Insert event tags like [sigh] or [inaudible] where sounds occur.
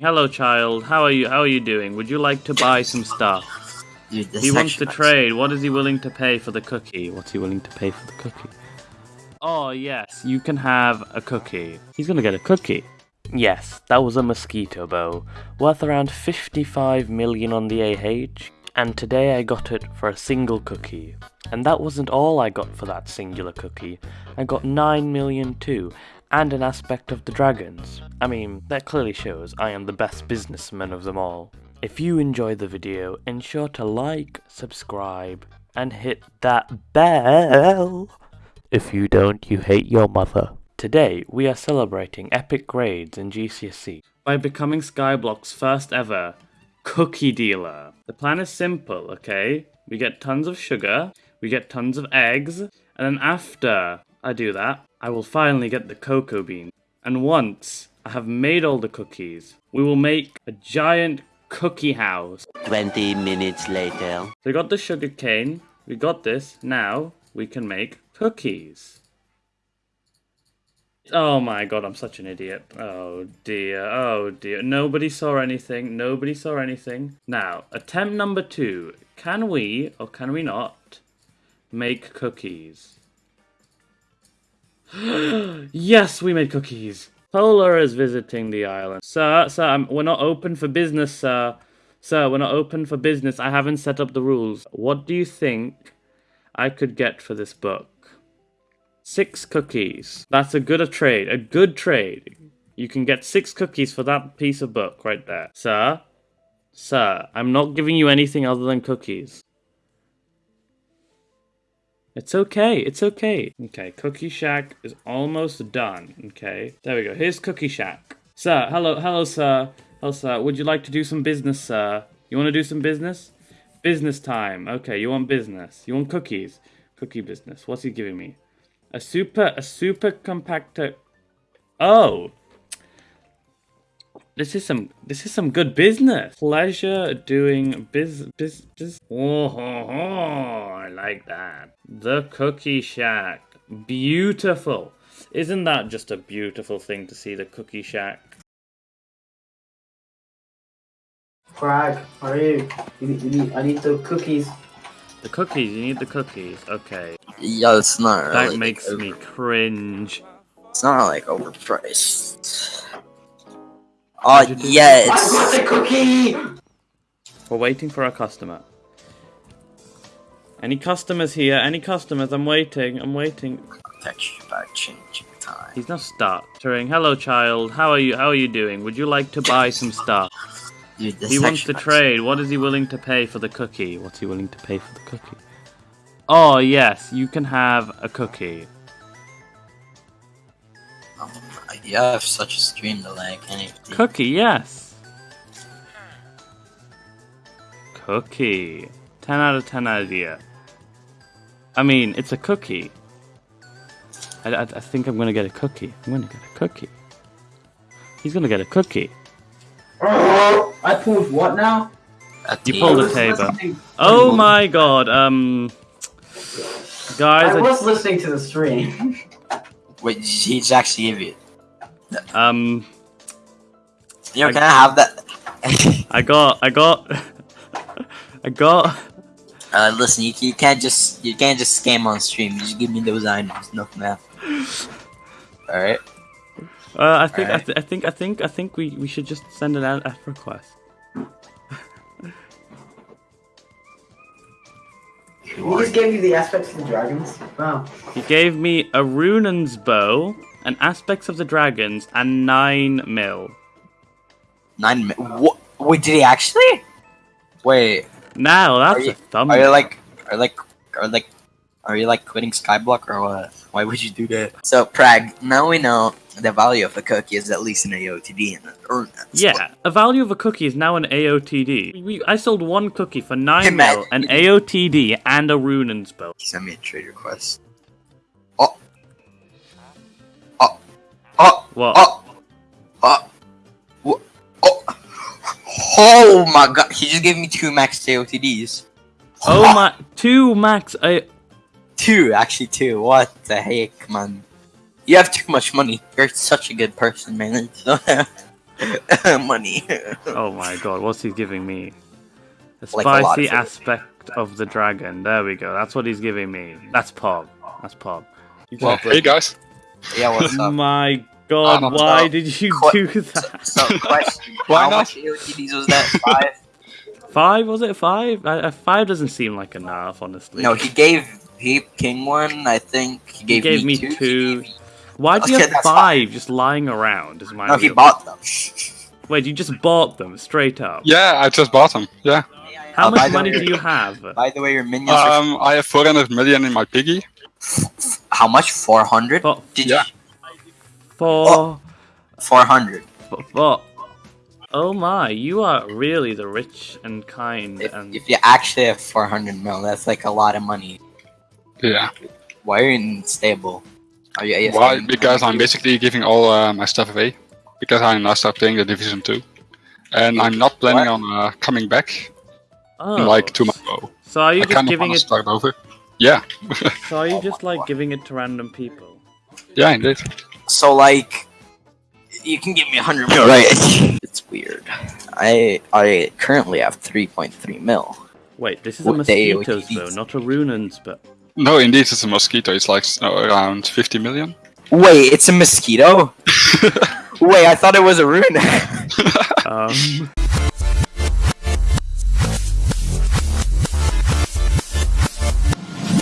Hello, child. How are you? How are you doing? Would you like to buy some stuff? Dude, He wants to trade. What is he willing to pay for the cookie? What's he willing to pay for the cookie? Oh, yes, you can have a cookie. He's gonna get a cookie. Yes, that was a mosquito bow, worth around 55 million on the AH, and today I got it for a single cookie. And that wasn't all I got for that singular cookie. I got 9 million too, and an aspect of the dragons. I mean, that clearly shows I am the best businessman of them all. If you enjoyed the video, ensure to like, subscribe, and hit that bell. If you don't, you hate your mother. Today, we are celebrating epic grades in GCSE by becoming Skyblock's first ever cookie dealer. The plan is simple, okay? We get tons of sugar, we get tons of eggs, and then after I do that, I will finally get the cocoa bean. And once I have made all the cookies, we will make a giant cookie house. 20 minutes later. So we got the sugar cane, we got this, now we can make cookies. Oh my god, I'm such an idiot. Oh dear, oh dear. Nobody saw anything, nobody saw anything. Now, attempt number two. Can we, or can we not, make cookies? [gasps] yes, we made cookies. Polar is visiting the island. Sir, sir, I'm, we're not open for business, sir. Sir, we're not open for business. I haven't set up the rules. What do you think I could get for this book? Six cookies. That's a good a trade. A good trade. You can get six cookies for that piece of book right there. Sir? Sir, I'm not giving you anything other than cookies. It's okay, it's okay. Okay, Cookie Shack is almost done. Okay, there we go. Here's Cookie Shack. Sir, hello, hello, sir. Hello, sir. Would you like to do some business, sir? You want to do some business? Business time. Okay, you want business. You want cookies. Cookie business. What's he giving me? A super, a super compactor. Oh. This is some, this is some good business. Pleasure doing biz, biz, biz. Oh, ho, ho, I like that. The Cookie Shack. Beautiful. Isn't that just a beautiful thing to see the Cookie Shack? Frag, how are you? you, need- you need, I need the cookies. The cookies, you need the cookies. Okay. Yo, it's not That really, makes like, me cringe. It's not like overpriced. Oh Did you do- yeah, I it's want the cookie! We're waiting for our customer. Any customers here? Any customers? I'm waiting. I'm waiting. text you about changing time. He's not stuttering. Hello, child. How are you? How are you doing? Would you like to buy some stuff? Dude, He wants to trade. What is he willing to pay for the cookie? What's he willing to pay for the cookie? Oh yes, you can have a cookie. You have such a stream delay, can you? Cookie, yes. Cookie. 10 out of 10 idea. I mean, it's a cookie. I, I, I think I'm gonna get a cookie. I'm gonna get a cookie. He's gonna get a cookie. Oh, I pulled what now? At You pulled I a was table. Oh my god, um. Guys, I I, was listening to the stream. Wait, he's actually give you. Um. Yo, I- can I have that? I got. I got. [laughs] I got. uh, listen, you, you can't just you can't just scam on stream. You just give me those items, nothing else. All right. Uh, I think. I, th- I think. I think. I think we, we should just send an ad ad request. He just gave you the aspects of the dragons. Wow. He gave me a Runaan's bow, and aspects of the dragons, and nine mil. Nine. mil? what? Wait, did he actually? Wait, Now Are that's you- a thumbnail. are you like, are like, are like, are you like quitting Skyblock or what? Why would you do that? So Prag, now we know the value of a cookie is at least an AOTD and or Yeah, a value of a cookie is now an AOTD. We, I sold one cookie for nine Hey, man. mil, an AOTD, and a Runaan's bow. Send me a trade request. Oh. What? Oh. Oh. Wha- Oh. Oh my god, he just gave me two max AOTDs. Oh my, two max. I, Two, actually two. What the heck, man? You have too much money. You're such a good person, man. [laughs] money. Oh my god, what's he giving me? The Like a spicy of aspect of the dragon. There we go. That's what he's giving me. That's Pog. That's Pog. You Well, hey guys. Yeah, what's up? My god, Um, why so- did you do that? So, question: [laughs] Why How not? much AOTDs was that? Five? Five? Was it five? Five doesn't seem like enough, honestly. no, he gave he King one. I think he gave, gave me two. two. gave- Why do you Okay, have that's five just lying around? Is my No, he bought them. [laughs] Wait, you just bought them straight up? Yeah, I just bought them. Yeah. How Uh, much money way- do you have? By the way, your minions. are Um, I have 400 million in my piggy. [laughs] how much? Four hundred. For, Did Yeah. for, Four hundred. for, for- oh my, you are really the rich and kind If, and if you actually have four hundred mil, that's like a lot of money. Yeah. Why are you unstable? Are you AFK? Why? Because I'm basically giving all uh, my stuff away. Because I now start playing the Division 2. And I'm not planning on uh, coming back oh, in like two months. ago. So are you I just giving it? start over. Yeah. [laughs] So are you just like giving it to random people? yeah, indeed. So like, you can give me a hundred mil, right? [laughs] It's weird. I I currently have three point three mil. Wait, this is a What day would mosquito's you though, not a runaan's but No, indeed, it's a mosquito. It's like uh, around 50 million. Wait, it's a mosquito. [laughs] Wait, I thought it was a rune. um.